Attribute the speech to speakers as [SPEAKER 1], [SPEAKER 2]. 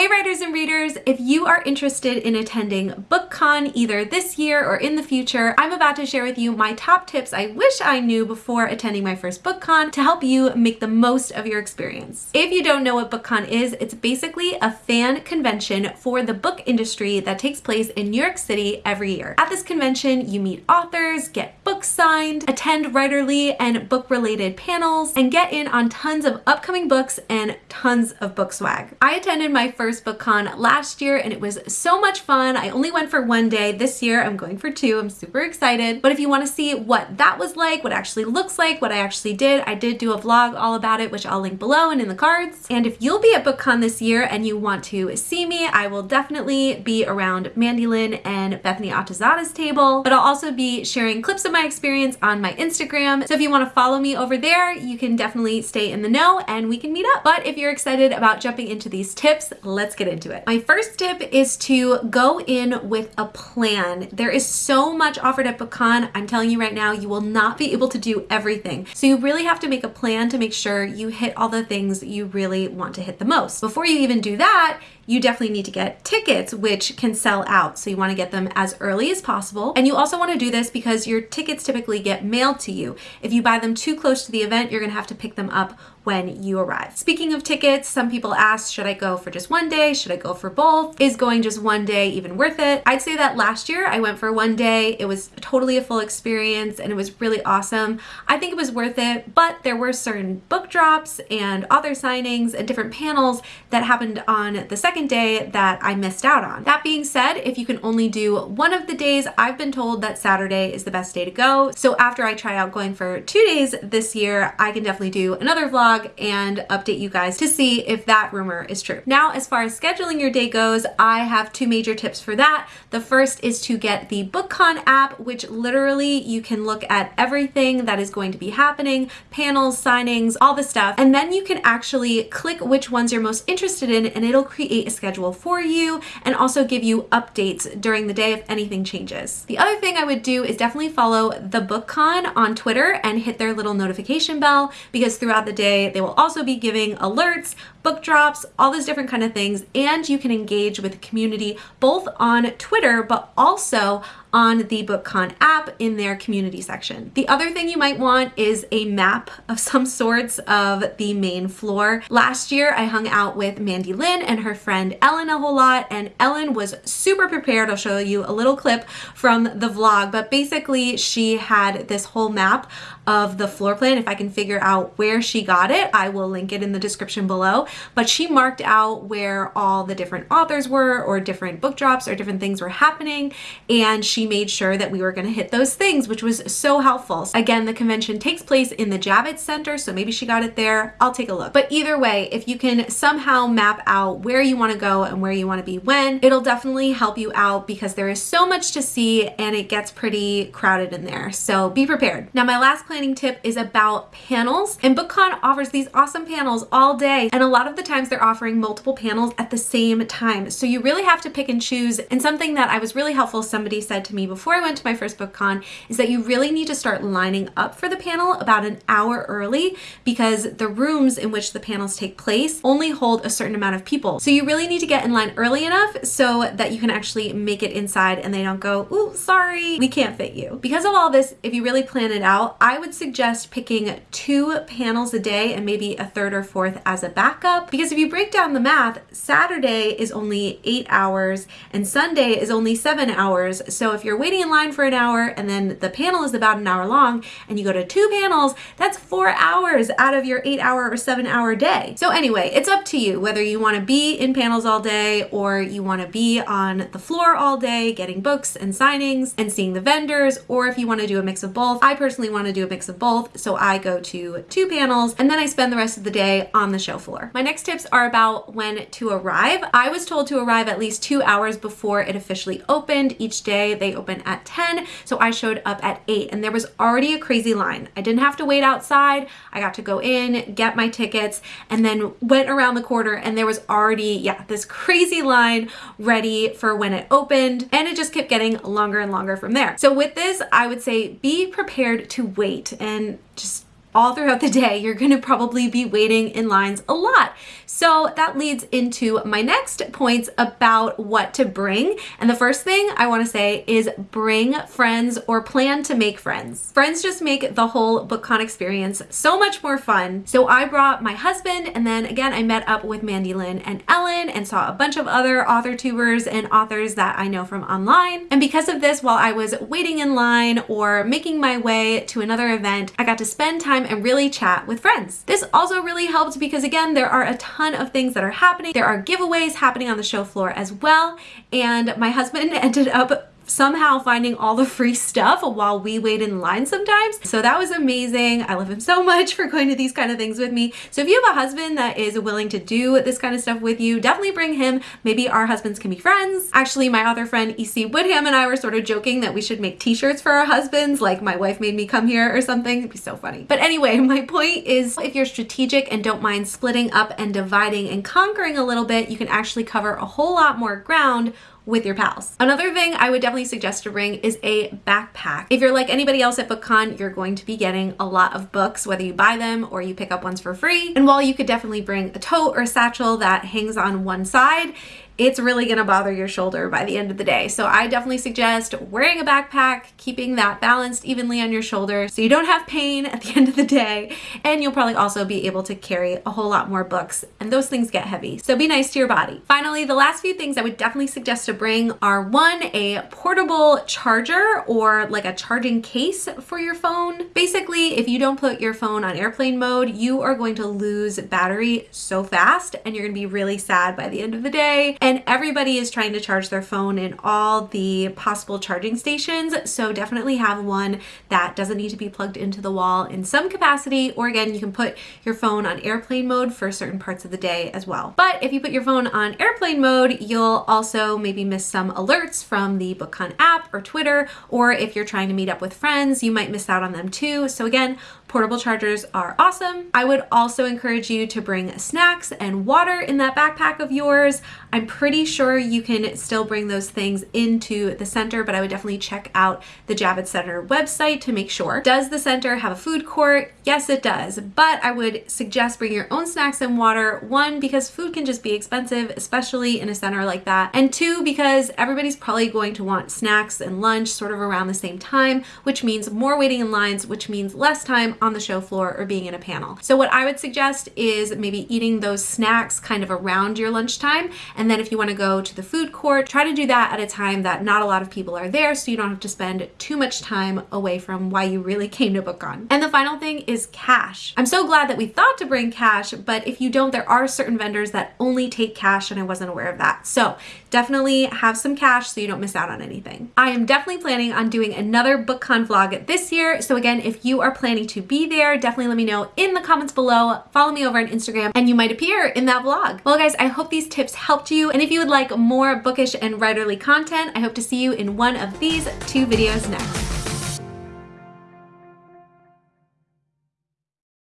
[SPEAKER 1] Hey writers and readers, if you are interested in attending BookCon either this year or in the future, I'm about to share with you my top tips I wish I knew before attending my first BookCon to help you make the most of your experience. If you don't know what BookCon is, it's basically a fan convention for the book industry that takes place in New York City every year. At this convention, you meet authors, get books signed, attend writerly and book-related panels, and get in on tons of upcoming books and tons of book swag. I attended my first BookCon last year and it was so much fun. I only went for one day. This year I'm going for two. I'm super excited. But if you want to see what that was like, what actually looks like, what I actually did, I did do a vlog all about it, which I'll link below and in the cards. And if you'll be at BookCon this year and you want to see me, I will definitely be around Mandy Lynn and Bethany Atazadeh's table, but I'll also be sharing clips of my experience on my Instagram. So if you want to follow me over there, you can definitely stay in the know and we can meet up. But if you're excited about jumping into these tips, let's get into it. My first tip is to go in with a plan. There is so much offered at BookCon. I'm telling you right now, you will not be able to do everything. So you really have to make a plan to make sure you hit all the things you really want to hit the most. Before you even do that, you definitely need to get tickets, which can sell out. So you wanna get them as early as possible. And you also wanna do this because your tickets typically get mailed to you. If you buy them too close to the event, you're gonna have to pick them up when you arrive. Speaking of tickets, some people ask, should I go for just one day? Should I go for both? Is going just one day even worth it? I'd say that last year I went for one day. It was totally a full experience and it was really awesome. I think it was worth it, but there were certain book drops and author signings and different panels that happened on the second day that I missed out on. That being said, if you can only do one of the days, I've been told that Saturday is the best day to go. So after I try out going for two days this year, I can definitely do another vlog and update you guys to see if that rumor is true. Now, as far as scheduling your day goes, I have two major tips for that. The first is to get the BookCon app, which literally you can look at everything that is going to be happening, panels, signings, all the stuff, and then you can actually click which ones you're most interested in and it'll create schedule for you and also give you updates during the day if anything changes. The other thing I would do is definitely follow the BookCon on Twitter and hit their little notification bell because throughout the day they will also be giving alerts, book drops, all those different kind of things, and you can engage with the community both on Twitter, but also on the BookCon app in their community section. The other thing you might want is a map of some sorts of the main floor. Last year, I hung out with Mandy Lynn and her friend Ellen a whole lot, and Ellen was super prepared. I'll show you a little clip from the vlog, but basically she had this whole map of the floor plan. If I can figure out where she got it, I will link it in the description below but she marked out where all the different authors were or different book drops or different things were happening and she made sure that we were going to hit those things which was so helpful. Again the convention takes place in the Javits Center so maybe she got it there. I'll take a look. But either way if you can somehow map out where you want to go and where you want to be when it'll definitely help you out because there is so much to see and it gets pretty crowded in there so be prepared. Now my last planning tip is about panels and BookCon offers these awesome panels all day and a lot of the times they're offering multiple panels at the same time. So you really have to pick and choose. And something that I was really helpful somebody said to me before I went to my first book con is that you really need to start lining up for the panel about an hour early because the rooms in which the panels take place only hold a certain amount of people. So you really need to get in line early enough so that you can actually make it inside and they don't go, ooh, sorry, we can't fit you. Because of all this, if you really plan it out, I would suggest picking two panels a day and maybe a third or fourth as a backup because if you break down the math, Saturday is only eight hours and Sunday is only seven hours. So if you're waiting in line for an hour and then the panel is about an hour long and you go to two panels, that's four hours out of your eight hour or seven hour day. So anyway, it's up to you whether you want to be in panels all day or you want to be on the floor all day getting books and signings and seeing the vendors or if you want to do a mix of both. I personally want to do a mix of both. So I go to two panels and then I spend the rest of the day on the show floor. My next tips are about when to arrive. I was told to arrive at least two hours before it officially opened. Each day they open at 10, so I showed up at 8 and there was already a crazy line. I didn't have to wait outside. I got to go in, get my tickets, and then went around the corner and there was already, yeah, this crazy line ready for when it opened and it just kept getting longer and longer from there. So with this, I would say be prepared to wait and just all throughout the day, you're gonna probably be waiting in lines a lot. So that leads into my next points about what to bring. And the first thing I wanna say is bring friends or plan to make friends. Friends just make the whole BookCon experience so much more fun. So I brought my husband and then again, I met up with Mandy Lynn and Ellen and saw a bunch of other author tubers and authors that I know from online. And because of this, while I was waiting in line or making my way to another event, I got to spend time and really chat with friends. This also really helped because again, there are a ton of things that are happening. There are giveaways happening on the show floor as well. And my husband ended up somehow finding all the free stuff while we wait in line sometimes. So that was amazing. I love him so much for going to these kind of things with me. So if you have a husband that is willing to do this kind of stuff with you, definitely bring him. Maybe our husbands can be friends. Actually, my other friend EC Woodham and I were sort of joking that we should make t-shirts for our husbands, like my wife made me come here or something. It'd be so funny. But anyway, my point is if you're strategic and don't mind splitting up and dividing and conquering a little bit, you can actually cover a whole lot more ground with your pals. Another thing I would definitely suggest to bring is a backpack. If you're like anybody else at BookCon, you're going to be getting a lot of books, whether you buy them or you pick up ones for free. And while you could definitely bring a tote or a satchel that hangs on one side, it's really gonna bother your shoulder by the end of the day. So I definitely suggest wearing a backpack, keeping that balanced evenly on your shoulder so you don't have pain at the end of the day. And you'll probably also be able to carry a whole lot more books and those things get heavy. So be nice to your body. Finally, the last few things I would definitely suggest to bring are one, a portable charger or like a charging case for your phone. Basically, if you don't put your phone on airplane mode, you are going to lose battery so fast and you're gonna be really sad by the end of the day. And and everybody is trying to charge their phone in all the possible charging stations. So definitely have one that doesn't need to be plugged into the wall in some capacity. Or again, you can put your phone on airplane mode for certain parts of the day as well. But if you put your phone on airplane mode, you'll also maybe miss some alerts from the BookCon app or Twitter, or if you're trying to meet up with friends, you might miss out on them too. So again, Portable chargers are awesome. I would also encourage you to bring snacks and water in that backpack of yours. I'm pretty sure you can still bring those things into the center, but I would definitely check out the Javits Center website to make sure. Does the center have a food court? Yes, it does, but I would suggest bring your own snacks and water. One, because food can just be expensive, especially in a center like that. And two, because everybody's probably going to want snacks and lunch sort of around the same time, which means more waiting in lines, which means less time on the show floor or being in a panel. So what I would suggest is maybe eating those snacks kind of around your lunchtime. And then if you wanna go to the food court, try to do that at a time that not a lot of people are there so you don't have to spend too much time away from why you really came to BookCon. And the final thing is cash. I'm so glad that we thought to bring cash, but if you don't, there are certain vendors that only take cash and I wasn't aware of that. So definitely have some cash so you don't miss out on anything. I am definitely planning on doing another BookCon vlog this year. So again, if you are planning to be there, definitely let me know in the comments below. Follow me over on Instagram and you might appear in that vlog. Well guys, I hope these tips helped you. And if you would like more bookish and writerly content, I hope to see you in one of these two videos next.